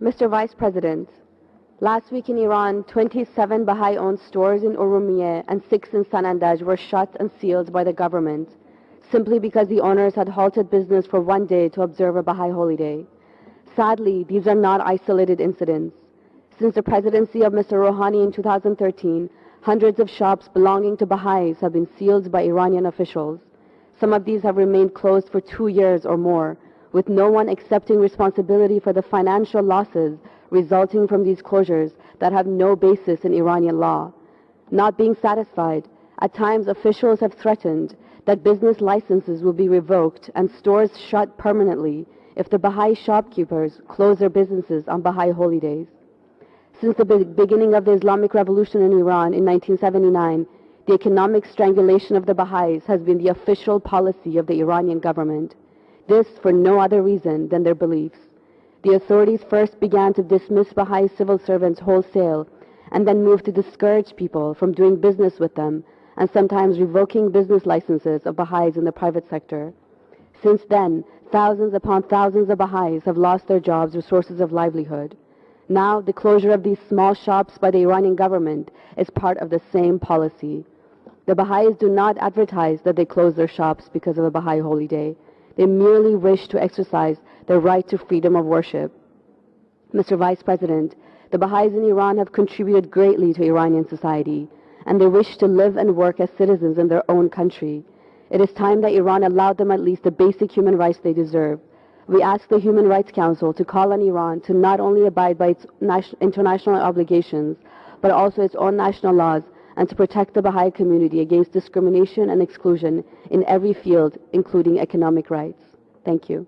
Mr. Vice President, last week in Iran, 27 Baha'i-owned stores in Urumiyeh and six in Sanandaj were shut and sealed by the government simply because the owners had halted business for one day to observe a Baha'i holy day. Sadly, these are not isolated incidents. Since the presidency of Mr. Rouhani in 2013, hundreds of shops belonging to Baha'is have been sealed by Iranian officials. Some of these have remained closed for two years or more, with no one accepting responsibility for the financial losses resulting from these closures that have no basis in Iranian law. Not being satisfied, at times officials have threatened that business licenses will be revoked and stores shut permanently if the Baha'i shopkeepers close their businesses on Baha'i holy days. Since the be beginning of the Islamic Revolution in Iran in 1979, the economic strangulation of the Baha'is has been the official policy of the Iranian government. This for no other reason than their beliefs. The authorities first began to dismiss Baha'i civil servants wholesale and then moved to discourage people from doing business with them and sometimes revoking business licenses of Baha'is in the private sector. Since then, thousands upon thousands of Baha'is have lost their jobs or sources of livelihood. Now, the closure of these small shops by the Iranian government is part of the same policy. The Baha'is do not advertise that they close their shops because of a Baha'i holy day. They merely wish to exercise their right to freedom of worship. Mr. Vice President, the Baha'is in Iran have contributed greatly to Iranian society, and they wish to live and work as citizens in their own country. It is time that Iran allowed them at least the basic human rights they deserve. We ask the Human Rights Council to call on Iran to not only abide by its international obligations, but also its own national laws and to protect the Baha'i community against discrimination and exclusion in every field, including economic rights. Thank you.